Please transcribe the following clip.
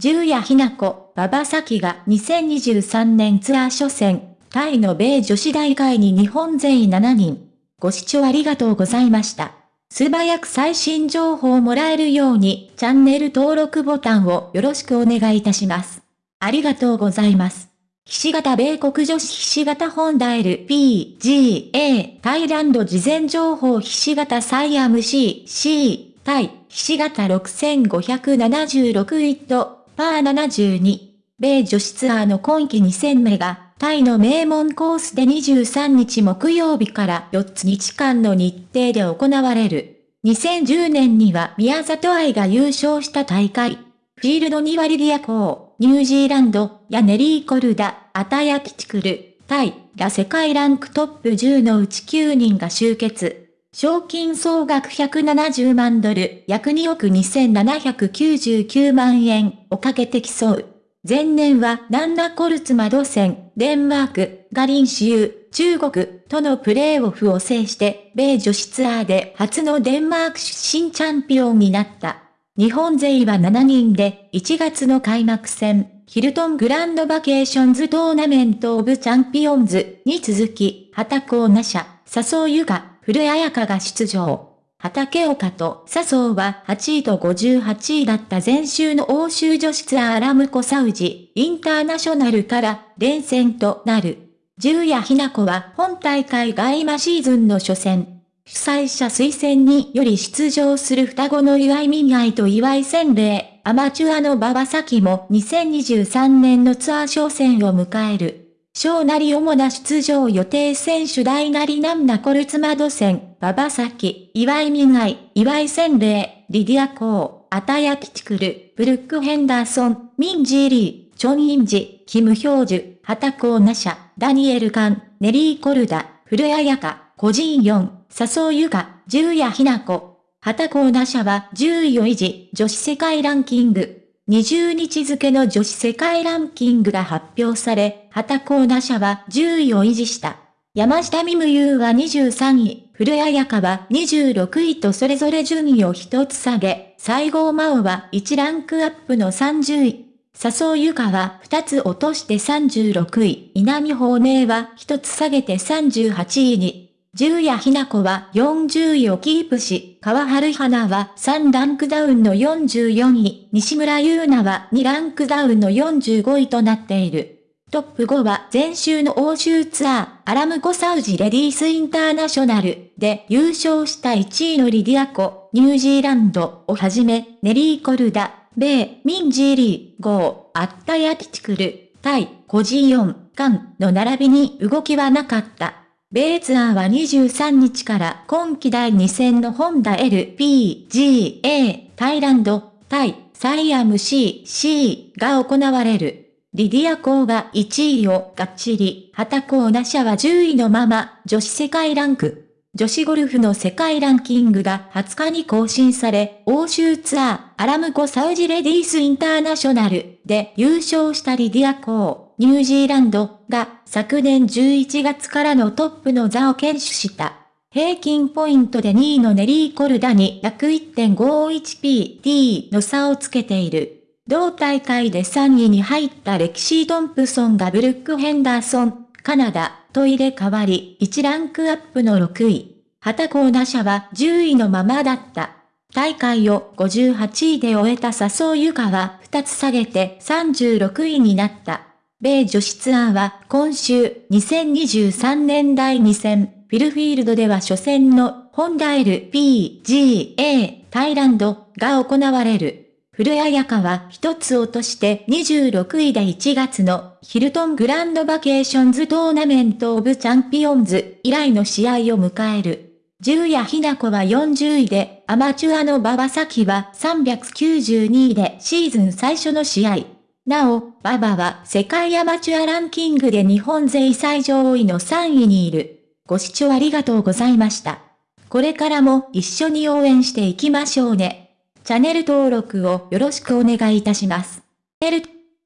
十谷ひな子、馬場咲が2023年ツアー初戦、タイの米女子大会に日本勢7人。ご視聴ありがとうございました。素早く最新情報をもらえるように、チャンネル登録ボタンをよろしくお願いいたします。ありがとうございます。ひし形米国女子ひし形ホンダ LPGA タイランド事前情報ひし形サイアム C C タイひし形6576イットパー72米女子ツアーの今季2戦目がタイの名門コースで23日木曜日から4つ日間の日程で行われる。2010年には宮里愛が優勝した大会。フィールドにはリディアコー。ニュージーランド、やネリー・コルダ、アタヤ・キチクル、タイが世界ランクトップ10のうち9人が集結。賞金総額170万ドル、約2億2799万円をかけて競う。前年はナンナコルツマドセン、デンマーク、がリンシユ、中国とのプレーオフを制して、米女子ツアーで初のデンマーク出身チャンピオンになった。日本勢は7人で1月の開幕戦、ヒルトングランドバケーションズトーナメントオブチャンピオンズに続き、畑岡奈紗、笹生優香、古江彩香が出場。畑岡と笹生は8位と58位だった前週の欧州女子ツアーアラムコサウジ、インターナショナルから連戦となる。十谷ひな子は本大会外馬シーズンの初戦、主催者推薦により出場する双子の岩井美愛と岩井千礼、アマチュアの馬場咲も2023年のツアー商戦を迎える。小なり主な出場予定選手大なりなんなコルツマド戦、馬場咲、岩井美愛、岩井千礼、リディアコー、アタヤキチクル、ブルックヘンダーソン、ミンジーリー、チョンインジ、キムヒョウジュ、ハタコーナシャ、ダニエルカン、ネリー・コルダ、古谷彩香、個人4、笹生優香、十谷ひな子。旗コハタコーナ社は10位を維持、女子世界ランキング。20日付の女子世界ランキングが発表され、旗コーナ社は10位を維持した。山下美夢優は23位、古谷彩香は26位とそれぞれ順位を一つ下げ、西郷真央は1ランクアップの30位。笹生優香は2つ落として36位、稲見法寧は1つ下げて38位に。十谷ひな子は40位をキープし、川春花は3ランクダウンの44位、西村優奈は2ランクダウンの45位となっている。トップ5は前週の欧州ツアー、アラムコサウジレディースインターナショナルで優勝した1位のリディアコ、ニュージーランドをはじめ、ネリー・コルダ、米、ミンジーリー、ゴー、アッタヤティチクル、タイ、コジヨン、カンの並びに動きはなかった。米ツアーは23日から今季第2戦のホンダ LPGA タイランド対サイアム CC が行われる。リディアコーが1位をがっちり、ハタコーナ社は10位のまま女子世界ランク。女子ゴルフの世界ランキングが20日に更新され、欧州ツアー、アラムコサウジレディースインターナショナルで優勝したリディアコー。ニュージーランドが昨年11月からのトップの座を堅守した。平均ポイントで2位のネリー・コルダに約 1.51PT の差をつけている。同大会で3位に入ったレキシー・トンプソンがブルック・ヘンダーソン、カナダと入れ替わり1ランクアップの6位。旗コーナ社は10位のままだった。大会を58位で終えた笹生優香は2つ下げて36位になった。米女子ツアーは今週2023年第2戦、フルフィールドでは初戦のホンダ LPGA タイランドが行われる。古江彩香は一つ落として26位で1月のヒルトングランドバケーションズトーナメントオブチャンピオンズ以来の試合を迎える。渋野日向子は40位で、アマチュアの馬場咲希は392位でシーズン最初の試合。なお、馬場は世界アマチュアランキングで日本勢最上位の3位にいる。ご視聴ありがとうございました。これからも一緒に応援していきましょうね。チャンネル登録をよろしくお願いいたします。